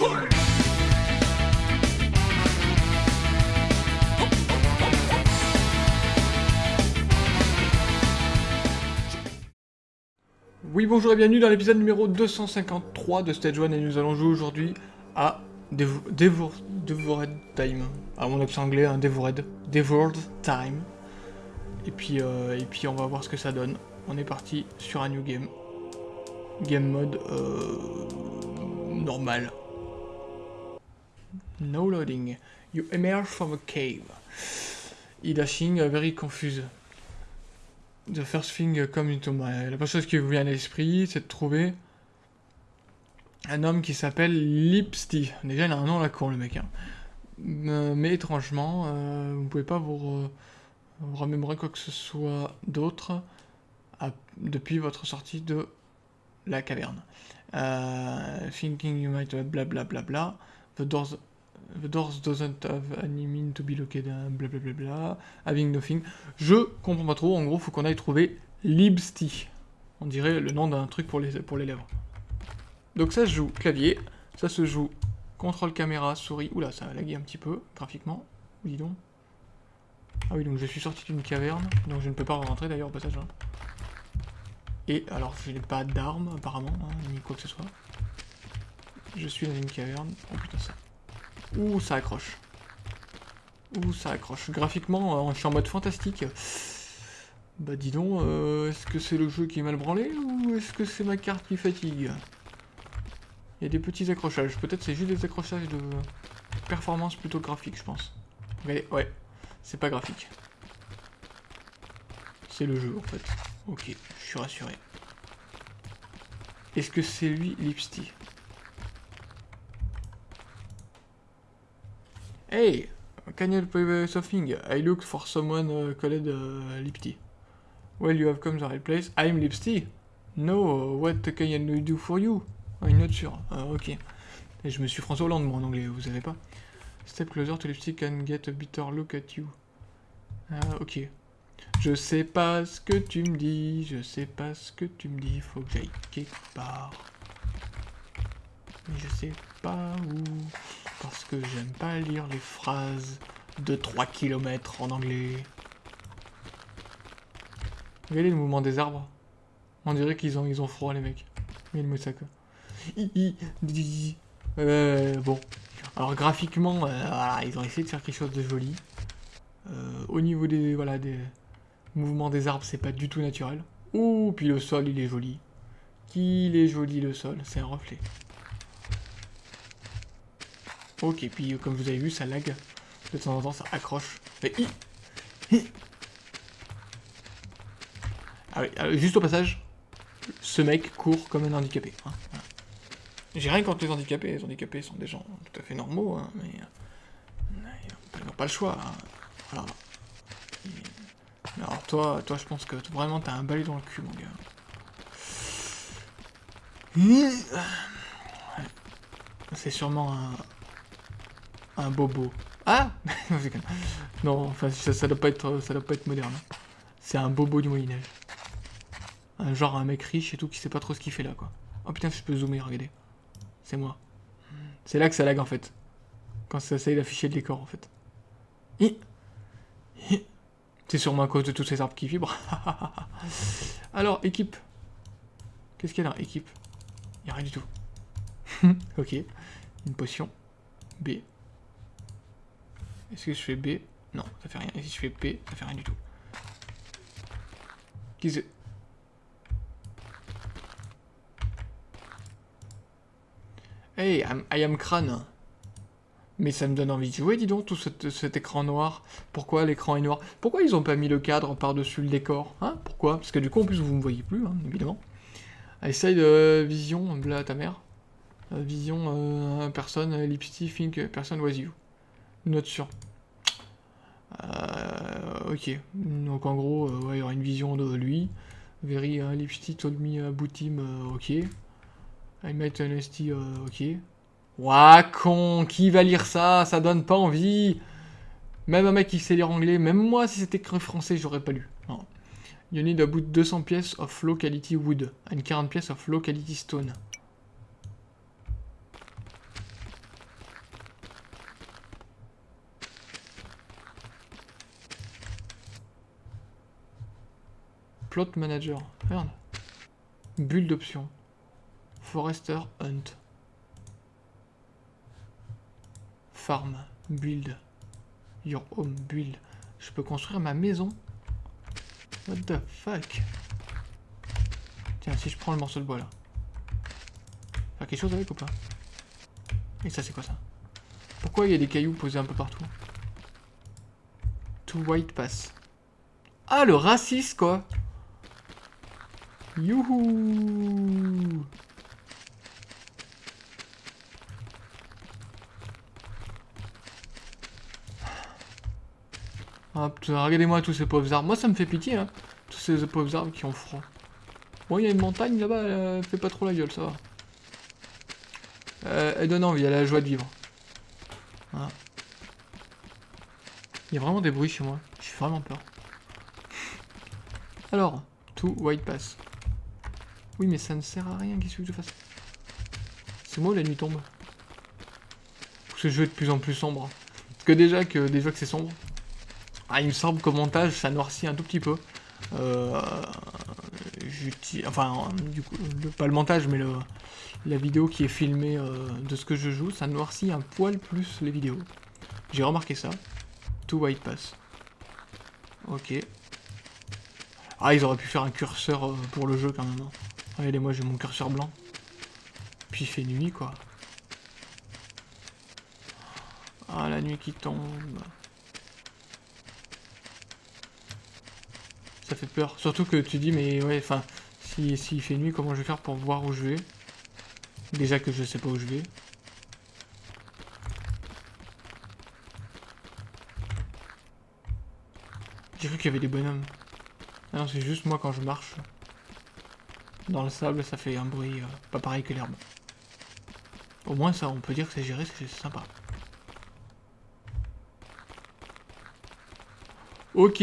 Oui, bonjour et bienvenue dans l'épisode numéro 253 de Stage 1 et nous allons jouer aujourd'hui à Devo Devo Devoured Time. À mon accent anglais, hein, Devoured. Devoured Time. Et puis, euh, et puis on va voir ce que ça donne. On est parti sur un new game. Game mode euh, normal. No loading. You emerge from a cave. E-dashing, uh, very confused. The first thing come into my... La première chose qui vous vient à l'esprit, c'est de trouver un homme qui s'appelle Lipsty. Déjà, il a un nom à la con, le mec. hein. Euh, mais étrangement, euh, vous pouvez pas vous, vous remémorer quoi que ce soit d'autre depuis votre sortie de la caverne. Euh, thinking you might have bla bla bla bla. The doors, the doors doesn't have any mean to be located. Bla bla bla bla. Having nothing. Je comprends pas trop. En gros, faut qu'on aille trouver Libsty. On dirait le nom d'un truc pour les, pour les lèvres. Donc ça se joue clavier. Ça se joue contrôle caméra, souris. Oula, ça a lagué un petit peu graphiquement. Dis donc. Ah oui, donc je suis sorti d'une caverne. Donc je ne peux pas rentrer d'ailleurs au passage. hein. Et alors, je n'ai pas d'armes apparemment, hein, ni quoi que ce soit. Je suis dans une caverne. Oh putain, ça. Ouh, ça accroche. Ouh, ça accroche. Graphiquement, euh, je suis en mode fantastique. Bah dis donc, euh, est-ce que c'est le jeu qui est mal branlé ou est-ce que c'est ma carte qui fatigue? Il y a des petits accrochages. Peut-être c'est juste des accrochages de performance plutôt graphique, je pense. Regardez, ouais, c'est pas graphique. C'est le jeu en fait. Ok, je suis rassuré. Est-ce que c'est lui, Lipsty Hey, can you play something? I look for someone uh, called uh. Well, you have come to the right place. I'm Lipsty. No, what can I do for you? I'm not sure. Ah, ok. Je me suis François Hollande, moi, anglais, vous savez pas? Step closer to Lipsty can get a better look at you. Ah, ok. Je sais pas ce que tu me dis, je sais pas ce que tu me dis, faut que j'aille quelque part. Mais je sais pas où, parce que j'aime pas lire les phrases de 3 km en anglais. Regardez le mouvement des arbres? On dirait qu'ils ont, ils ont froid les mecs. Hi, di, di. Euh, bon. Alors graphiquement, euh, ils ont essayé de faire quelque chose de joli. Euh, au niveau des, voilà, des mouvements des arbres, c'est pas du tout naturel. Ouh, puis le sol, il est joli. Qu'il est joli le sol, c'est un reflet. Ok, puis euh, comme vous avez vu, ça lag. De temps en temps, ça accroche. Mais. Ah oui, juste au passage, ce mec court comme un handicapé. hein. J'ai rien contre les handicapés, les handicapés sont des gens tout à fait normaux, hein, mais euh, ils n'ont- ils n'ont pas le choix. hein. Mais alors toi, toi, je pense que vraiment t'as un balai dans le cul, mon gars. C'est sûrement un un bobo. Ah Non, enfin ça, doit pas être ça doit pas être moderne. hein. C'est un bobo du Moyen Âge. Un genre un mec riche et tout qui sait pas trop ce qu'il fait là quoi. Oh putain, je peux zoomer, regardez. C'est moi. C'est là que ça lag en fait. Quand ça essaye d'afficher le décor en fait. C'est sûrement à cause de tous ces arbres qui vibrent. Alors, équipe. Qu'est-ce qu'il y a là Équipe. Il a rien du tout. ok. Une potion. B. Est-ce que je fais B? Non, ça fait rien. Et si je fais P, ça fait rien du tout. Qui c'est? Hey, I'm- I am crâne. Mais ça me donne envie de jouer, dis donc, tout cet, écran noir. Pourquoi l'écran est noir? Pourquoi ils ont pas mis le cadre par-dessus le décor Hein? Pourquoi? Parce que du coup, en plus, vous me voyez plus, hein, évidemment. Essaye de vision, bla ta mère. Euh, vision, euh, personne, euh, lipstick, think, personne was you. Note sur. Euh, ok. Donc en gros, euh, il y aura une vision de lui. Very uh, lipstick told me about him, euh, ok. I met euh, ok. Ouah, con, qui va lire ça? Ça donne pas envie. Même un mec qui sait lire anglais, même moi, si c'était écrit français, j'aurais pas lu. Non. You need about 200 pièces of low quality wood and 40 pièces of low quality stone. Plot Manager. Merde. Bulle d'options. Forester Hunt. Farm. Build. Your home build. Je peux construire ma maison? What the fuck? Tiens, si je prends le morceau de bois là. Faire quelque chose avec ou pas? Et ça c'est quoi ça? Pourquoi il y a des cailloux posés un peu partout? To white pass. Ah le raciste quoi Youhou Ah regardez-moi tous ces pauvres arbres. Moi ça me fait pitié hein. Tous ces pauvres arbres qui ont froid. Bon, il y a une montagne là-bas, elle fait pas trop la gueule, ça va. Euh, elle donne envie, elle a la joie de vivre. Il y a vraiment des bruits chez moi. J'ai vraiment peur. Alors, tout white pass. Oui, mais ça ne sert à rien, qu'est-ce que je fasse? C'est moi où la nuit tombe Ce jeu est de plus en plus sombre. Parce que déjà que, déjà que c'est sombre. Ah, il me semble qu'au montage, ça noircit un tout petit peu. Euh, enfin, du coup, pas le montage, mais la vidéo qui est filmée euh, de ce que je joue, ça noircit un poil plus les vidéos. J'ai remarqué ça. Tout white pass. Ok. Ah, ils auraient pu faire un curseur euh, pour le jeu quand même. Hein. Regardez, moi j'ai mon curseur blanc. Puis il fait nuit, quoi. Ah, la nuit qui tombe. Ça fait peur. Surtout que tu dis, mais ouais, enfin, s'il si, fait nuit, comment je vais faire pour voir où je vais? Déjà que je sais pas où je vais. J'ai cru qu'il y avait des bonhommes. Ah non, c'est juste moi quand je marche. Dans le sable, ça fait un bruit euh, pas pareil que l'herbe. Au moins ça, on peut dire que c'est géré, c'est sympa. Ok,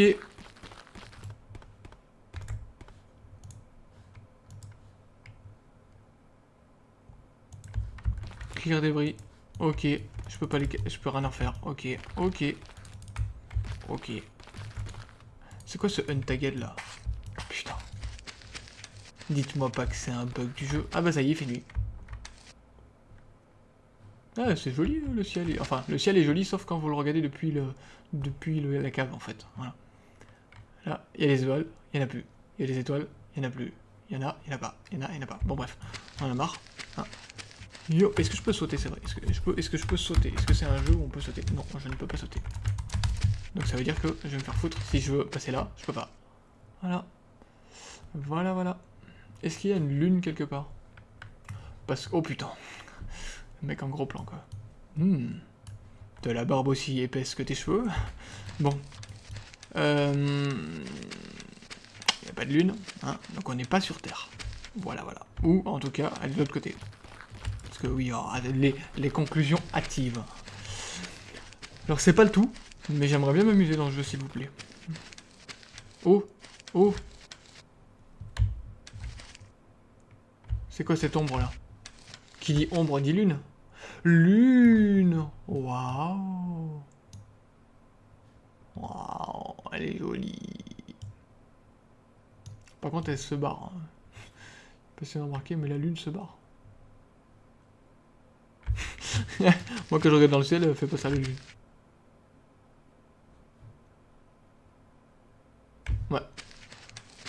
des débris. Ok. Je peux pas les... Je peux rien en faire. Ok. Ok. Ok. C'est quoi ce untagged là? Dites-moi pas que c'est un bug du jeu. Ah bah ça y est, fait nuit. Ah, c'est joli le ciel. Enfin, le ciel est joli sauf quand vous le regardez depuis le depuis la cave en fait. Voilà. Là, il y a les étoiles, il y en a plus. Il y a les étoiles, il y en a plus. Il y en a, il y en a pas. Il y en a, il y en a pas. Bon bref, on en a marre. Ah. Yo, est-ce que je peux sauter, c'est vrai? Est-ce que, je peux, que je peux sauter? Est-ce que c'est un jeu où on peut sauter? Non, je ne peux pas sauter. Donc ça veut dire que je vais me faire foutre. Si je veux passer là, je peux pas. Voilà. Voilà, voilà. Est-ce qu'il y a une lune quelque part? Parce que... Oh putain. Mec en gros plan, quoi. Hmm. De la barbe aussi épaisse que tes cheveux. Bon. Euh... Il n'y a pas de lune, hein, donc on n'est pas sur Terre. Voilà, voilà. Ou, en tout cas, elle est de l'autre côté. Parce que oui, oh, les, conclusions hâtives. Alors c'est pas le tout, mais j'aimerais bien m'amuser dans le jeu s'il vous plaît. Oh Oh C'est quoi cette ombre là Qui dit ombre dit lune Lune Waouh Waouh Elle est jolie Par contre elle se barre. Hein. Pas si remarqué, mais la lune se barre. Moi, quand je regarde dans le ciel, elle fait pas ça lui. Ouais.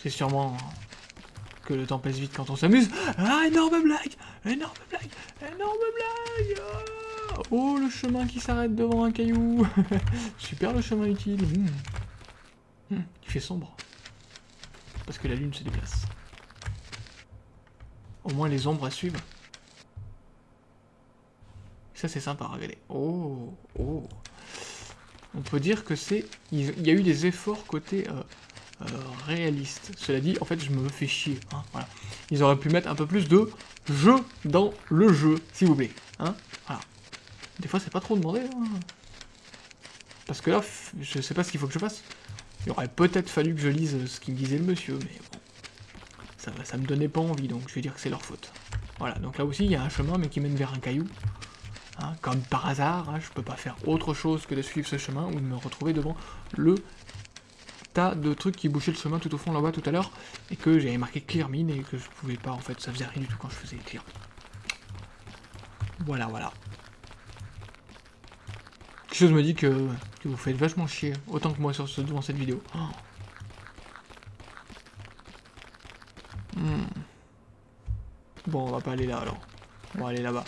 C'est sûrement le temps passe vite quand on s'amuse. Ah, énorme blague Énorme blague Énorme blague ah. Oh, le chemin qui s'arrête devant un caillou Super le chemin utile. Hmm, il fait sombre. Parce que la lune se déplace. Au moins les ombres à suivre. Ça, c'est sympa, regardez. Oh, oh. On peut dire que c'est... Il y a eu des efforts côté euh, réaliste. Cela dit, en fait, je me fais chier. Hein. Ils auraient pu mettre un peu plus de jeu dans le jeu, s'il vous plaît. Hein. Des fois, c'est pas trop demandé. Hein. Parce que là, je sais pas ce qu'il faut que je fasse. Il aurait peut-être fallu que je lise ce qu'il me disait le monsieur, mais bon. Ça, ça me donnait pas envie, donc je vais dire que c'est leur faute. Voilà, donc là aussi, il y a un chemin, mais qui mène vers un caillou. Comme par hasard, je peux pas faire autre chose que de suivre ce chemin ou de me retrouver devant le de trucs qui bouchaient le chemin tout au fond là-bas tout à l'heure, et que j'avais marqué clear mine, et que je pouvais pas, en fait, ça faisait rien du tout quand je faisais clear. Voilà, voilà. Quelque chose me dit que, vous faites vachement chier, autant que moi sur ce, devant cette vidéo. Oh. Hmm. Bon, on va pas aller là alors. On va aller là-bas.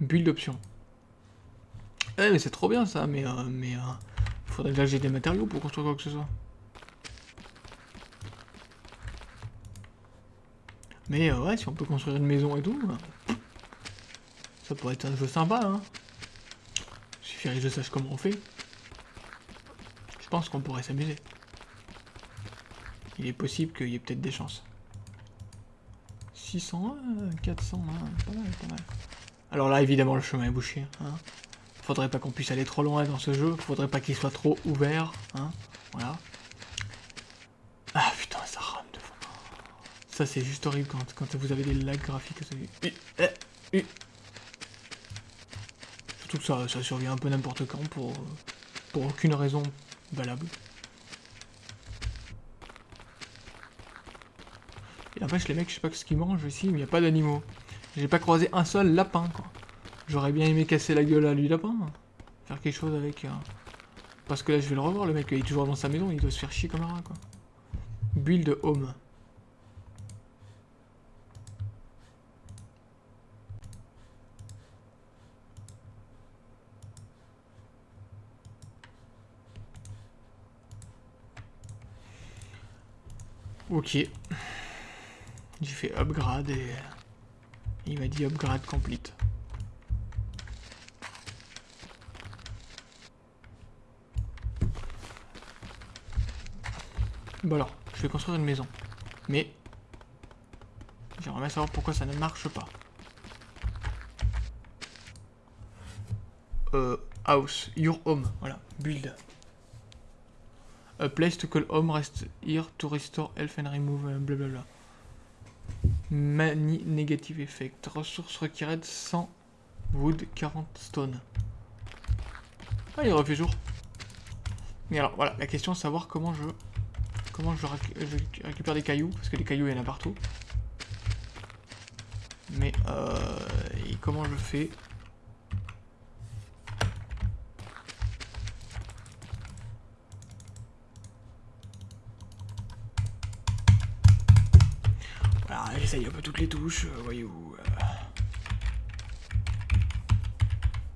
Build option. Eh mais c'est trop bien ça, mais euh, mais euh, faudrait que j'ai des matériaux pour construire quoi que ce soit. Mais euh, ouais, si on peut construire une maison et tout, ça pourrait être un jeu sympa, hein. Il suffirait que je sache comment on fait. Je pense qu'on pourrait s'amuser. Il est possible qu'il y ait peut-être des chances. 600, 400, pas mal, pas mal. Alors là, évidemment, le chemin est bouché. Hein. Faudrait pas qu'on puisse aller trop loin dans ce jeu. Faudrait pas qu'il soit trop ouvert. Hein. Voilà. Ah putain, ça rame de fond. Ça, c'est juste horrible quand, vous avez des lags graphiques. Surtout que ça, survient un peu n'importe quand pour, pour aucune raison valable. Et en fait, les mecs, je sais pas ce qu'ils mangent ici, mais il n'y a pas d'animaux. J'ai pas croisé un seul lapin, quoi. J'aurais bien aimé casser la gueule à lui lapin. Faire quelque chose avec... Euh, parce que là, je vais le revoir, le mec, il est toujours dans sa maison, il doit se faire chier comme un rat, quoi. Build home. Ok. J'ai fait upgrade et il m'a dit upgrade complete. Bon alors, je vais construire une maison. Mais, j'aimerais bien savoir pourquoi ça ne marche pas. Euh, house, your home, voilà, build. A place to call home, rest here to restore health and remove, euh, blablabla. Mani Negative Effect. Ressources required 100 wood, 40 stone. Ah, il refait jour. Mais alors, voilà, la question, c'est savoir comment je... Comment je, récupère des cailloux, parce que les cailloux, il y en a partout. Mais, euh... Et comment je fais j'essaye un peu toutes les touches, euh, voyez-vous. Euh.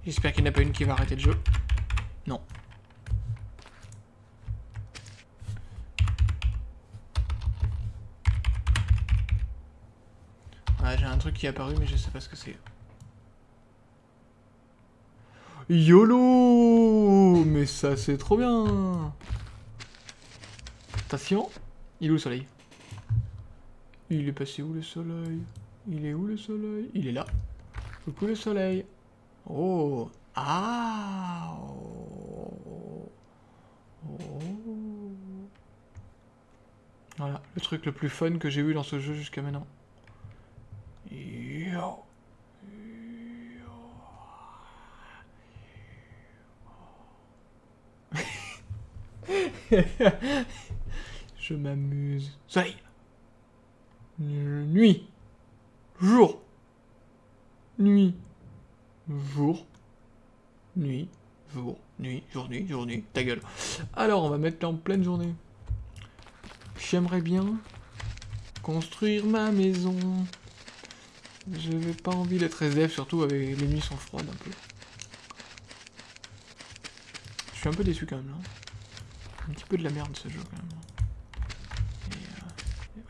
J'espère qu'il n'y en a pas une qui va arrêter le jeu. Non. Ah, j'ai un truc qui est apparu, mais je sais pas ce que c'est. YOLO Mais ça, c'est trop bien Attention, il est où le soleil? Il est passé où le soleil? Il est où le soleil? Il est là. Coucou le soleil. Oh Ah oh. Voilà, le truc le plus fun que j'ai eu dans ce jeu jusqu'à maintenant. Je m'amuse. Soleil nuit, jour, nuit, jour, nuit, jour, nuit, jour, nuit, jour, nuit, ta gueule. Alors, on va mettre en pleine journée. J'aimerais bien construire ma maison. Je n'ai pas envie d'être SDF, surtout avec les nuits sont froides un peu. Je suis un peu déçu quand même là. Petit peu de la merde ce jeu quand même.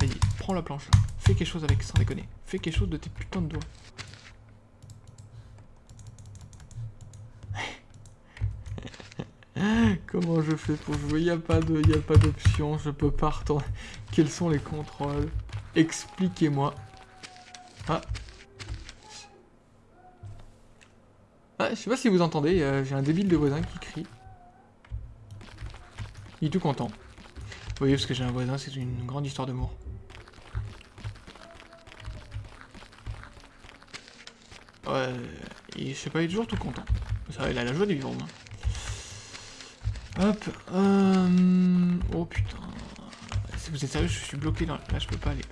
Vas-y, prends la planche. Fais quelque chose avec, sans déconner. Fais quelque chose de tes putains de doigts. Comment je fais pour jouer? Il n'y a pas d'option, je peux pas retourner. Quels sont les contrôles? Expliquez-moi. Ah. Ah, je sais pas si vous entendez, euh, j'ai un débile de voisin qui crie. Il est tout content. Vous voyez, parce que j'ai un voisin, c'est une grande histoire d'amour. Ouais, je sais pas, il est toujours tout content. Ça, il a la joie du vivre, Hop. Euh... Oh putain. Si vous êtes sérieux, je suis bloqué dans... Là, je peux pas aller.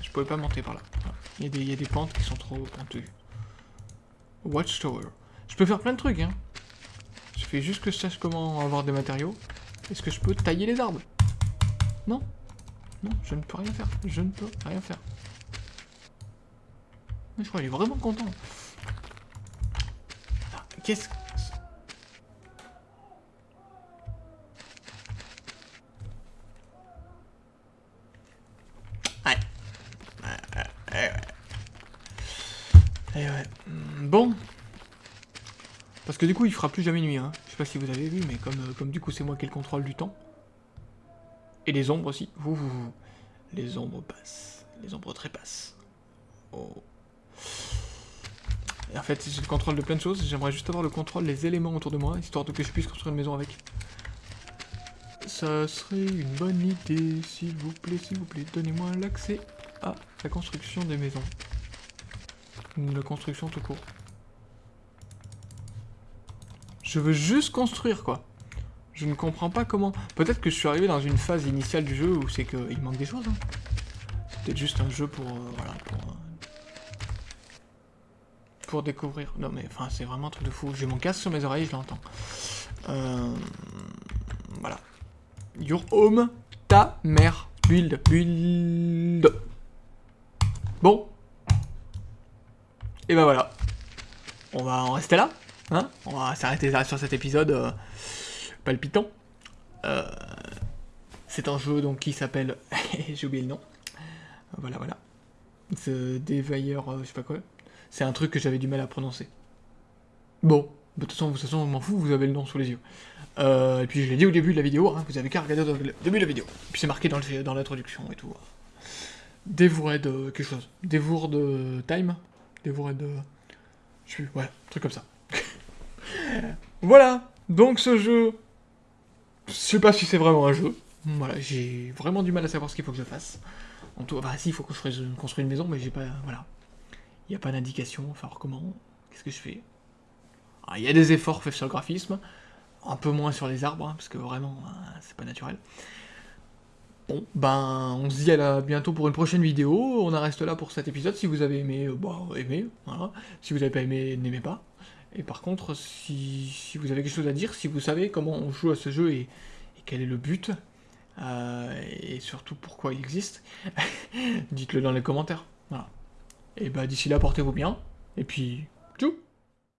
Je pouvais pas monter par là. Il y, a des, il y a des pentes qui sont trop pentues. Watchtower. Je peux faire plein de trucs, hein. Je fais juste que je sache comment avoir des matériaux. Est-ce que je peux tailler les arbres? Non? Non, je ne peux rien faire. Je ne peux rien faire. Mais je crois qu'il est vraiment content. Qu'est-ce que... Ouais. ouais. Hmm, bon. Parce que du coup, il fera plus jamais nuit. Hein. Je sais pas si vous avez vu, mais comme, euh, du coup, c'est moi qui ai le contrôle du temps. Et les ombres aussi. Les ombres passent. Les ombres trépassent. Oh. En fait, j'ai le contrôle de plein de choses. J'aimerais juste avoir le contrôle des éléments autour de moi, histoire de que je puisse construire une maison avec. Ça serait une bonne idée, s'il vous plaît, s'il vous plaît. Donnez-moi l'accès à la construction des maisons. La construction tout court. Je veux juste construire, quoi. Je ne comprends pas comment... Peut-être que je suis arrivé dans une phase initiale du jeu où c'est qu'il manque des choses. Hein. C'est peut-être juste un jeu pour... Euh, voilà, pour... Euh, pour découvrir. Non mais, enfin, c'est vraiment un truc de fou. J'ai mon casque sur mes oreilles, je l'entends. Euh, voilà. Your home, ta mère. Build, build. Bon. Et ben voilà. On va en rester là. Hein On va s'arrêter sur cet épisode palpitant. Euh, c'est un jeu donc qui s'appelle... J'ai oublié le nom. Voilà, voilà. The euh, je sais pas quoi. C'est un truc que j'avais du mal à prononcer. Bon, de toute façon, de m'en fous, vous avez le nom sous les yeux. Euh, et puis je l'ai dit au début de la vidéo, hein, vous avez qu'à regarder au début de la vidéo. Puis c'est marqué dans l'introduction et tout. Devoured de quelque chose. Devoured de time Devoured de... Je suis... Ouais, un truc comme ça. Voilà Donc ce jeu, je sais pas si c'est vraiment un jeu. Voilà, j'ai vraiment du mal à savoir ce qu'il faut que je fasse. En tout, bah si, il faut que je construise une maison, mais j'ai pas, voilà. Il n'y a pas d'indication, enfin comment, qu'est-ce que je fais ah, Il y a des efforts faits sur le graphisme, un peu moins sur les arbres, hein, parce que vraiment, hein, c'est pas naturel. Bon, ben, on se dit à bientôt pour une prochaine vidéo, on en reste là pour cet épisode, si vous avez aimé, euh, bah, aimez, voilà. Si vous n'avez pas aimé, n'aimez pas. Et par contre, si, vous avez quelque chose à dire, si vous savez comment on joue à ce jeu et, quel est le but, euh, et surtout pourquoi il existe, dites-le dans les commentaires. Voilà. Et bah d'ici là, portez-vous bien, et puis